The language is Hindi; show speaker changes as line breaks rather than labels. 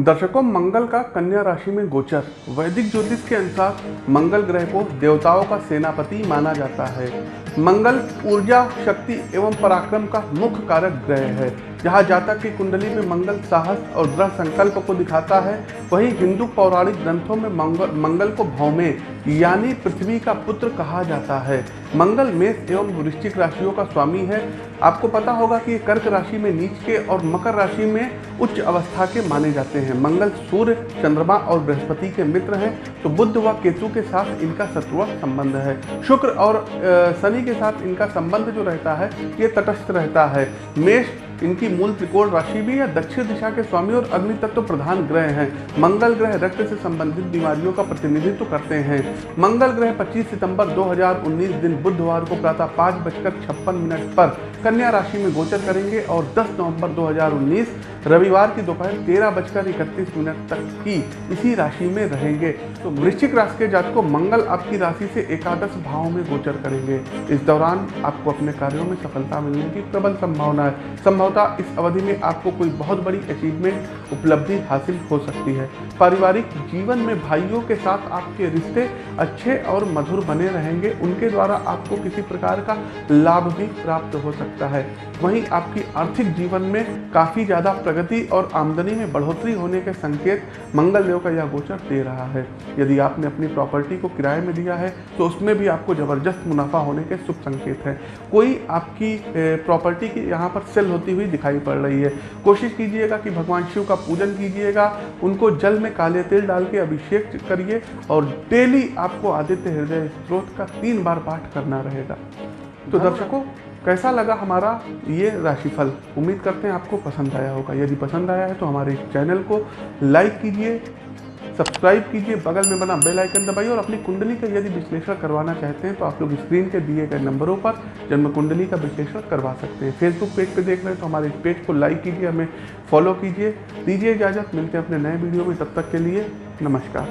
दर्शकों, मंगल का कन्या राशि में गोचर। वैदिक ज्योतिष के अनुसार मंगल ग्रह को देवताओं का सेनापति माना जाता है। मंगल ऊर्जा, शक्ति एवं पराक्रम का मुख्य कारक ग्रह है। जहाँ जातक की कुंडली में मंगल साहस और दृढ़ संकल्प को दिखाता है, वहीं हिंदू पौराणिक ग्रंथों में मंगल मंगल को भौमे, यानी पृथ्वी का पुत्र कहा जाता है। मंगल मेष एवं वृश्चिक राशियों का स्वामी है। आपको पता होगा कि कर्क राशि में नीच के और मकर राशि में उच्च अवस्था के माने जाते हैं। मंगल सूर्य, चंद्रमा और बृहस्पति के मित्र हैं तो बुद्ध व केतु के साथ इनका शत्रुआ संबंध है। शुक्र और शनि के साथ इनका संबंध जो रहता है, ये तटस्थ रहता है। मेष इनकी मूल त्रिकोण राशि भी है, दक्षिण दिशा के स्वामी और अग्नि तत्व प्रधान ग्रह हैं। मंगल ग्रह रक्त से संबंधित बीमारियों का प्रतिनिधित्व करते हैं। मंगल ग्रह 25 सितंबर 2019 दिन बुधवार को प्रातः पाँच बजकर छप्पन मिनट पर कन्या राशि में गोचर करेंगे और 10 नवंबर 2019 रविवार की दोपहर तेरह बजकर इकतीस मिनट तक की इसी राशि में रहेंगे। तो वृश्चिक राशि के जात को मंगल आपकी राशि से एकादश भाव में गोचर करेंगे। इस दौरान आपको अपने कार्यों में सफलता मिलने की प्रबल संभावना है। संभवतः इस अवधि में आपको कोई बहुत बड़ी अचीवमेंट उपलब्धि हासिल हो सकती है। पारिवारिक जीवन में भाइयों के साथ आपके रिश्ते अच्छे और मधुर बने रहेंगे। उनके द्वारा आपको किसी प्रकार का लाभ भी प्राप्त हो सकता है। वहीं आपकी आर्थिक जीवन में काफ़ी ज़्यादा प्रगति और आमदनी में बढ़ोतरी होने के संकेत मंगल देव का यह गोचर दे रहा है। यदि आपने अपनी प्रॉपर्टी को किराए में दिया है तो उसमें भी आपको ज़बरदस्त मुनाफा होने के शुभ संकेत हैं। कोई आपकी प्रॉपर्टी की यहाँ पर सेल होती हुई दिखाई पड़ रही है। कोशिश कीजिएगा कि भगवान शिव का पूजन कीजिएगा उनको जल में काले तेल डाल के अभिषेक करिए और डेली आपको आदित्य हृदय स्त्रोत का तीन बार पाठ करना रहेगा। तो दर्शकों कैसा लगा हमारा ये राशिफल? उम्मीद करते हैं आपको पसंद आया होगा। यदि पसंद आया है तो हमारे इस को लाइक कीजिए, सब्सक्राइब कीजिए, बगल में बना बेल आइकन दबाइए और अपनी कुंडली का यदि विश्लेषण करवाना चाहते हैं तो आप लोग स्क्रीन के दिए गए नंबरों पर जन्म कुंडली का विश्लेषण करवा सकते हैं। फेसबुक पेज पे देख रहे हैं तो हमारे इस पेज को लाइक कीजिए, हमें फॉलो कीजिए। दीजिए इजाज़त, मिलते हैं अपने नए वीडियो में। तब तक के लिए नमस्कार।